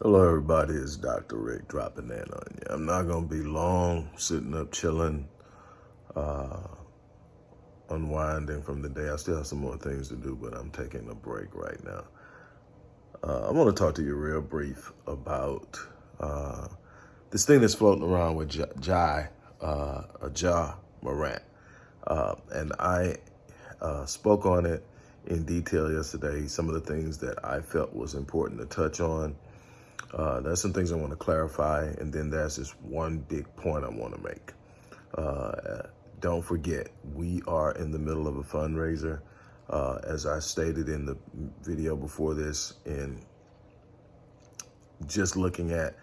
Hello, everybody. It's Dr. Rick dropping in on you. I'm not going to be long, sitting up, chilling, uh, unwinding from the day. I still have some more things to do, but I'm taking a break right now. Uh, I want to talk to you real brief about uh, this thing that's floating around with J Ja, uh, Ja Morant. Uh, and I uh, spoke on it in detail yesterday, some of the things that I felt was important to touch on. Uh, there's some things I want to clarify, and then there's this one big point I want to make. Uh, don't forget, we are in the middle of a fundraiser. Uh, as I stated in the video before this, and just looking at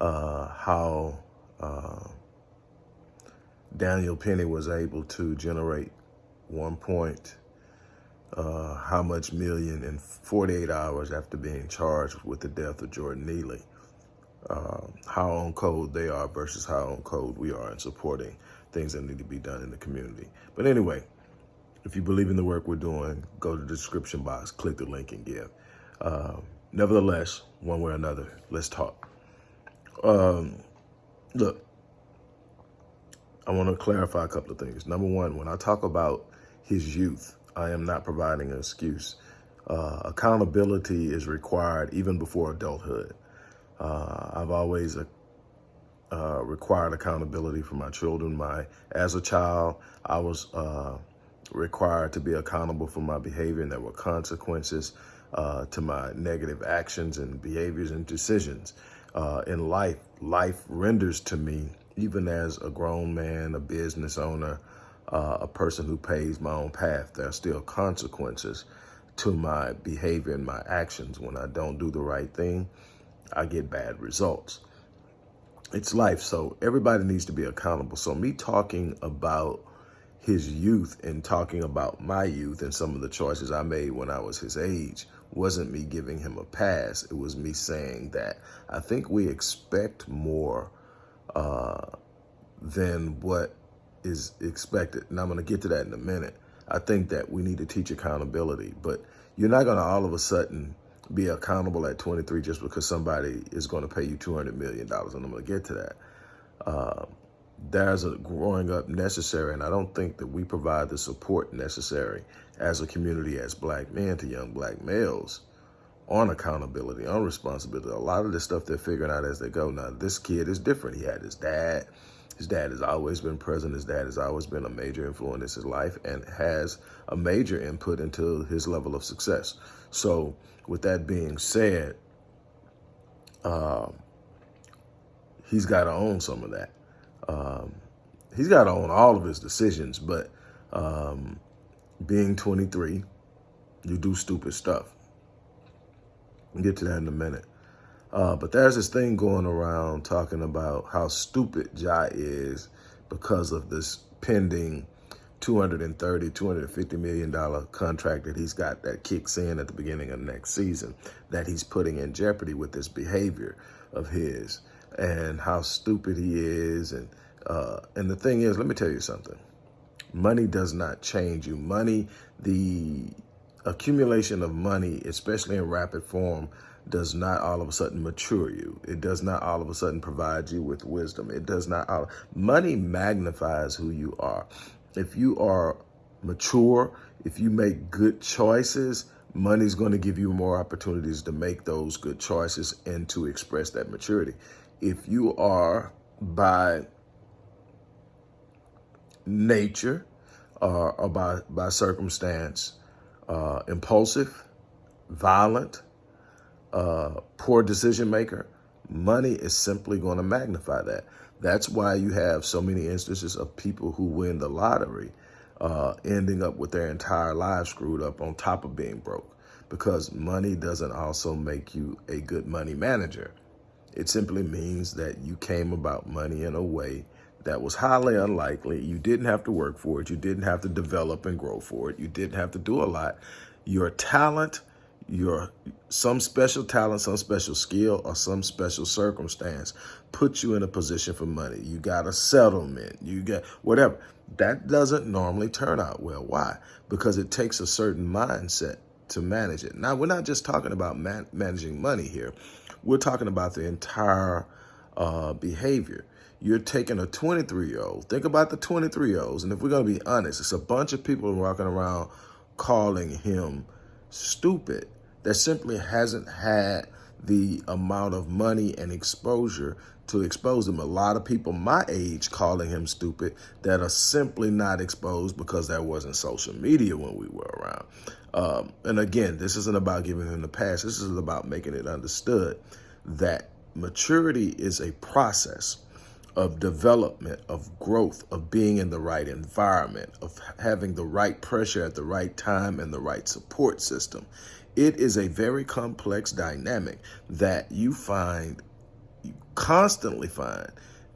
uh, how uh, Daniel Penny was able to generate one point uh, how much million in 48 hours after being charged with the death of Jordan Neely. Uh, how on code they are versus how on code we are in supporting things that need to be done in the community. But anyway, if you believe in the work we're doing, go to the description box, click the link and give. Uh, nevertheless, one way or another, let's talk. Um, look, I want to clarify a couple of things. Number one, when I talk about his youth, I am not providing an excuse. Uh, accountability is required even before adulthood. Uh, I've always uh, uh required accountability for my children. My As a child, I was uh, required to be accountable for my behavior and there were consequences uh, to my negative actions and behaviors and decisions. in life, life renders to me, even as a grown man, a business owner, uh, a person who pays my own path. There are still consequences to my behavior and my actions. When I don't do the right thing, I get bad results. It's life, so everybody needs to be accountable. So me talking about his youth and talking about my youth and some of the choices I made when I was his age wasn't me giving him a pass. It was me saying that I think we expect more uh, than what is expected. And I'm going to get to that in a minute. I think that we need to teach accountability, but you're not going to all of a sudden be accountable at 23 just because somebody is going to pay you $200 million. And I'm going to get to that. Uh, there's a growing up necessary, and I don't think that we provide the support necessary as a community, as black men to young black males on accountability, on responsibility. A lot of the stuff they're figuring out as they go. Now, this kid is different. He had his dad. His dad has always been present. His dad has always been a major influence in his life and has a major input into his level of success. So with that being said, um, he's got to own some of that. Um, he's got to own all of his decisions, but um, being 23, you do stupid stuff. We'll get to that in a minute. Uh, but there's this thing going around talking about how stupid Ja is because of this pending 230, 250 million dollar contract that he's got that kicks in at the beginning of next season that he's putting in jeopardy with this behavior of his and how stupid he is. And, uh, and the thing is, let me tell you something. Money does not change you. Money, the accumulation of money, especially in rapid form, does not all of a sudden mature you. It does not all of a sudden provide you with wisdom. It does not, all, money magnifies who you are. If you are mature, if you make good choices, money's going to give you more opportunities to make those good choices and to express that maturity. If you are by nature uh, or by, by circumstance uh, impulsive, violent, uh, poor decision maker, money is simply going to magnify that. That's why you have so many instances of people who win the lottery uh, ending up with their entire lives screwed up on top of being broke because money doesn't also make you a good money manager. It simply means that you came about money in a way that was highly unlikely. You didn't have to work for it. You didn't have to develop and grow for it. You didn't have to do a lot. Your talent your some special talent, some special skill, or some special circumstance put you in a position for money. You got a settlement, you get whatever. That doesn't normally turn out well. Why? Because it takes a certain mindset to manage it. Now, we're not just talking about man managing money here. We're talking about the entire uh, behavior. You're taking a 23-year-old. Think about the 23-year-olds. And if we're going to be honest, it's a bunch of people walking around calling him stupid that simply hasn't had the amount of money and exposure to expose him. A lot of people my age calling him stupid that are simply not exposed because there wasn't social media when we were around. Um, and again, this isn't about giving him the pass. This is about making it understood that maturity is a process of development, of growth, of being in the right environment, of having the right pressure at the right time and the right support system. It is a very complex dynamic that you find, you constantly find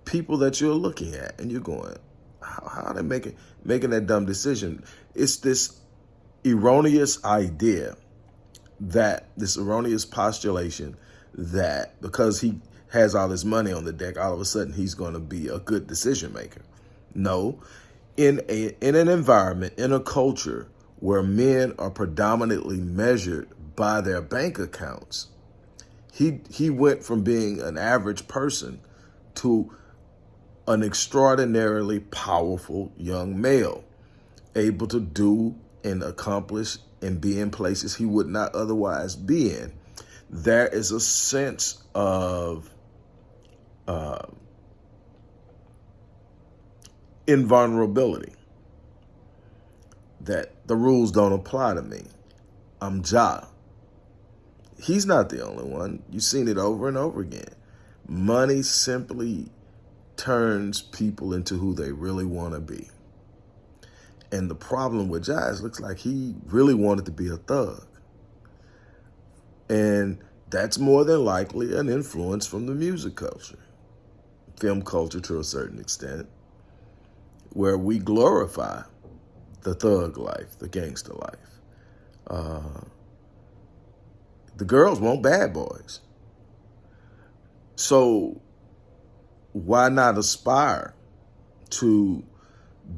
people that you're looking at and you're going, how, how are they making, making that dumb decision? It's this erroneous idea that this erroneous postulation that because he has all his money on the deck, all of a sudden he's going to be a good decision maker. No, in a in an environment, in a culture where men are predominantly measured by their bank accounts, he he went from being an average person to an extraordinarily powerful young male, able to do and accomplish and be in places he would not otherwise be in. There is a sense of uh, invulnerability that the rules don't apply to me. I'm Ja. He's not the only one. You've seen it over and over again. Money simply turns people into who they really want to be. And the problem with Jazz looks like he really wanted to be a thug. And that's more than likely an influence from the music culture film culture to a certain extent, where we glorify the thug life, the gangster life. Uh, the girls want bad boys. So why not aspire to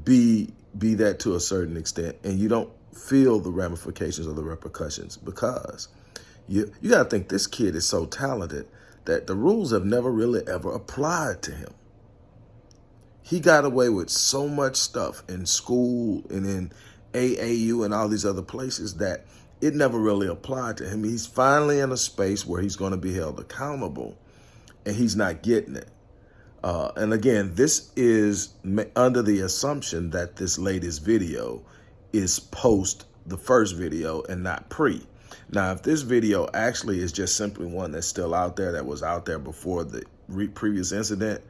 be be that to a certain extent and you don't feel the ramifications or the repercussions because you you got to think this kid is so talented that the rules have never really ever applied to him. He got away with so much stuff in school and in AAU and all these other places that it never really applied to him. He's finally in a space where he's going to be held accountable and he's not getting it. Uh, and again, this is under the assumption that this latest video is post the first video and not pre. Now, if this video actually is just simply one that's still out there, that was out there before the previous incident,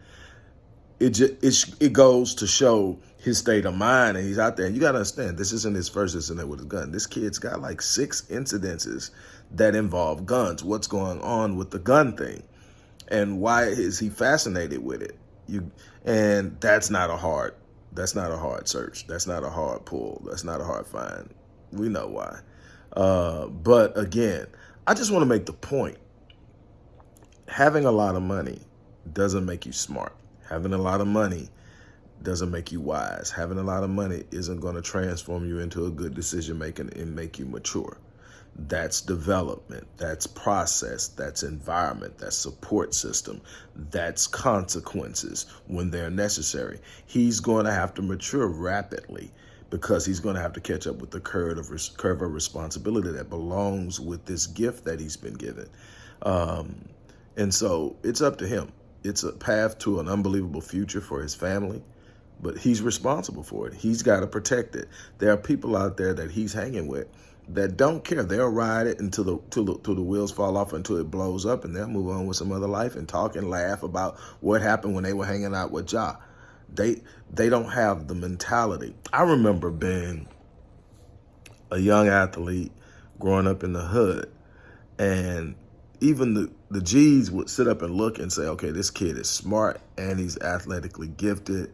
it, just, it, it goes to show his state of mind and he's out there. You got to understand, this isn't his first incident with a gun. This kid's got like six incidences that involve guns. What's going on with the gun thing? And why is he fascinated with it? You And that's not a hard, that's not a hard search. That's not a hard pull. That's not a hard find. We know why. Uh, but again, I just want to make the point. Having a lot of money doesn't make you smart. Having a lot of money doesn't make you wise. Having a lot of money isn't going to transform you into a good decision maker and make you mature. That's development, that's process, that's environment, that's support system, that's consequences when they're necessary. He's going to have to mature rapidly because he's going to have to catch up with the curve of, curve of responsibility that belongs with this gift that he's been given. Um, and so it's up to him. It's a path to an unbelievable future for his family, but he's responsible for it. He's got to protect it. There are people out there that he's hanging with that don't care. They'll ride it until the, till the, till the wheels fall off until it blows up and they'll move on with some other life and talk and laugh about what happened when they were hanging out with Ja. They they don't have the mentality. I remember being a young athlete growing up in the hood and even the, the G's would sit up and look and say, okay, this kid is smart and he's athletically gifted.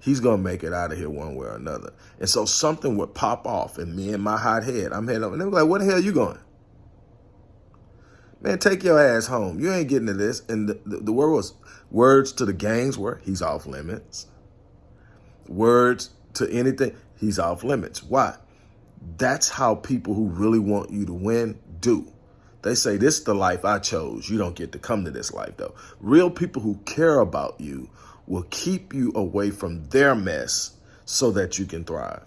He's going to make it out of here one way or another. And so something would pop off and me and my hot head, I'm heading up and they were like, where the hell are you going? Man, take your ass home. You ain't getting to this. And the, the, the word was, words to the gangs were, he's off limits words to anything, he's off limits. Why? That's how people who really want you to win do. They say, this is the life I chose. You don't get to come to this life, though. Real people who care about you will keep you away from their mess so that you can thrive.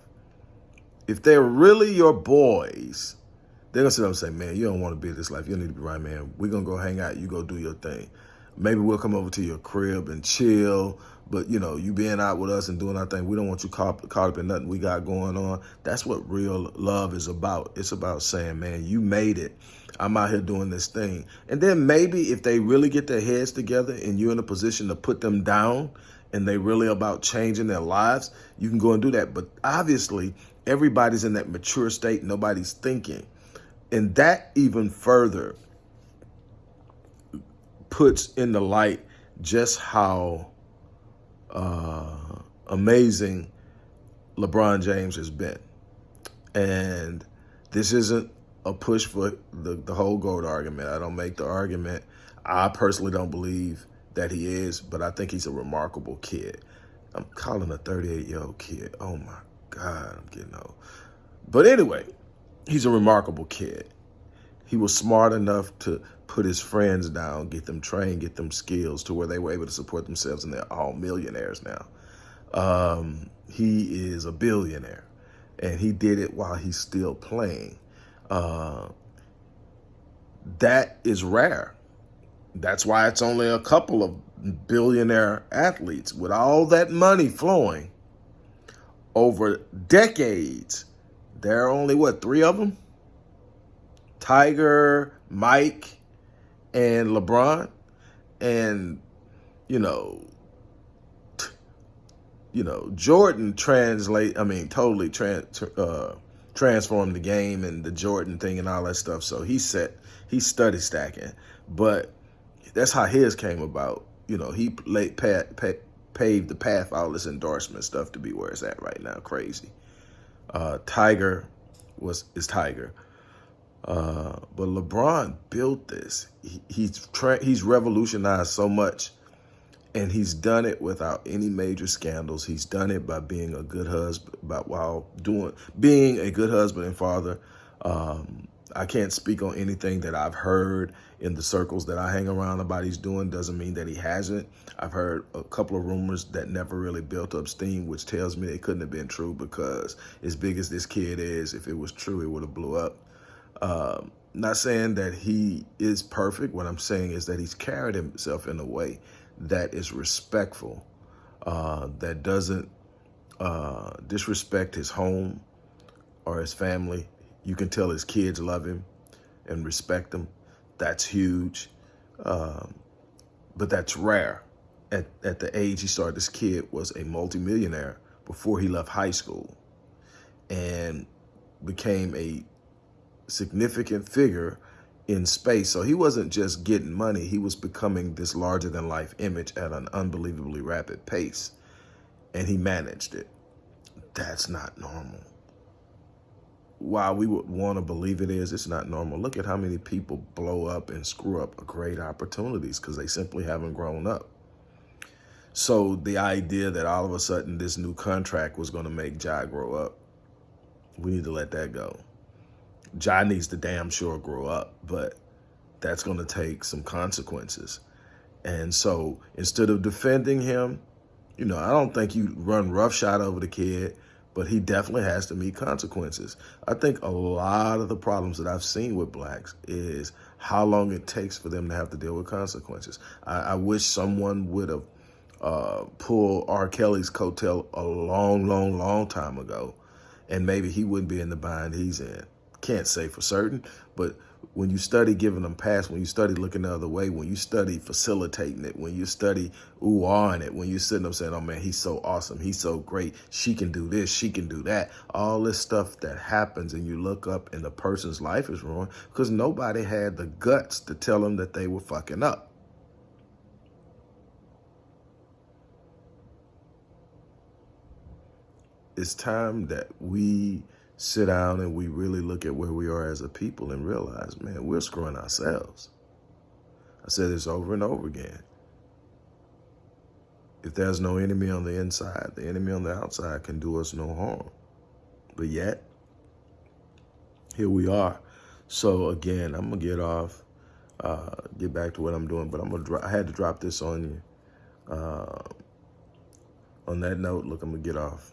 If they're really your boys, they're going to sit up and say, man, you don't want to be in this life. You need to be right, man. We're going to go hang out. You go do your thing. Maybe we'll come over to your crib and chill. But, you know, you being out with us and doing our thing, we don't want you caught, caught up in nothing we got going on. That's what real love is about. It's about saying, man, you made it. I'm out here doing this thing. And then maybe if they really get their heads together and you're in a position to put them down and they really about changing their lives, you can go and do that. But obviously, everybody's in that mature state. Nobody's thinking. And that even further puts in the light just how uh, amazing LeBron James has been. And this isn't a push for the, the whole GOAT argument. I don't make the argument. I personally don't believe that he is, but I think he's a remarkable kid. I'm calling a 38-year-old kid. Oh, my God, I'm getting old. But anyway, he's a remarkable kid. He was smart enough to put his friends down, get them trained, get them skills to where they were able to support themselves, and they're all millionaires now. Um, he is a billionaire, and he did it while he's still playing. Uh, that is rare. That's why it's only a couple of billionaire athletes with all that money flowing over decades. There are only, what, three of them? Tiger, Mike, and LeBron. And, you know, you know, Jordan translate, I mean, totally trans, uh, transformed the game and the Jordan thing and all that stuff. So he set, he studied stacking, but that's how his came about. You know, he laid, pat, pat, paved the path, all this endorsement stuff to be where it's at right now. Crazy. Uh, Tiger was is Tiger. Uh, but LeBron built this. He, he's he's revolutionized so much, and he's done it without any major scandals. He's done it by being a good husband, by while doing being a good husband and father. Um, I can't speak on anything that I've heard in the circles that I hang around about he's doing. Doesn't mean that he hasn't. I've heard a couple of rumors that never really built up steam, which tells me it couldn't have been true because as big as this kid is, if it was true, it would have blew up. Um, not saying that he is perfect. What I'm saying is that he's carried himself in a way that is respectful, uh, that doesn't uh, disrespect his home or his family. You can tell his kids love him and respect him. That's huge. Um, but that's rare. At, at the age he started, this kid was a multimillionaire before he left high school and became a significant figure in space. So he wasn't just getting money, he was becoming this larger than life image at an unbelievably rapid pace. And he managed it. That's not normal. While we would want to believe it is, it's not normal. Look at how many people blow up and screw up great opportunities because they simply haven't grown up. So the idea that all of a sudden this new contract was going to make Ja grow up, we need to let that go. Ja needs to damn sure grow up, but that's going to take some consequences. And so instead of defending him, you know, I don't think you run roughshod over the kid, but he definitely has to meet consequences. I think a lot of the problems that I've seen with blacks is how long it takes for them to have to deal with consequences. I, I wish someone would have uh, pulled R. Kelly's coattail a long, long, long time ago, and maybe he wouldn't be in the bind he's in can't say for certain, but when you study giving them pass, when you study looking the other way, when you study facilitating it, when you study ooh on it, when you're sitting up saying, oh man, he's so awesome, he's so great, she can do this, she can do that, all this stuff that happens and you look up and the person's life is ruined because nobody had the guts to tell them that they were fucking up. It's time that we sit down and we really look at where we are as a people and realize, man, we're screwing ourselves. I said this over and over again. If there's no enemy on the inside, the enemy on the outside can do us no harm. But yet, here we are. So again, I'm gonna get off, uh, get back to what I'm doing, but I'm gonna. I had to drop this on you. Uh, on that note, look, I'm gonna get off.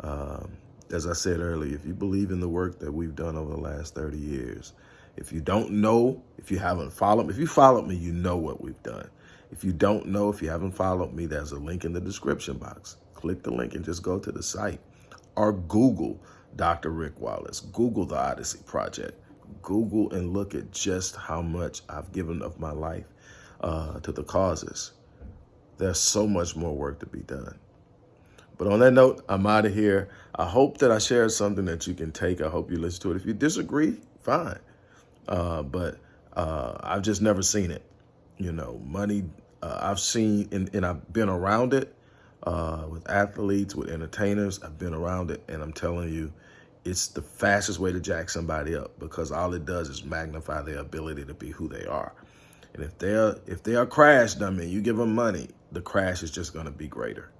Um, as I said earlier, if you believe in the work that we've done over the last 30 years, if you don't know, if you haven't followed, if you followed me, you know what we've done. If you don't know, if you haven't followed me, there's a link in the description box. Click the link and just go to the site or Google Dr. Rick Wallace. Google the Odyssey Project. Google and look at just how much I've given of my life uh, to the causes. There's so much more work to be done. But on that note, I'm out of here. I hope that I shared something that you can take. I hope you listen to it. If you disagree, fine. Uh, but uh, I've just never seen it. You know, money, uh, I've seen and, and, I've been around it uh, with athletes, with entertainers. I've been around it. And I'm telling you, it's the fastest way to jack somebody up because all it does is magnify their ability to be who they are. And if they're if they are crashed, I mean, you give them money, the crash is just going to be greater.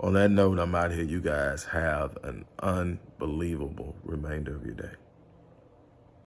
On that note, I'm out here. You guys have an unbelievable remainder of your day.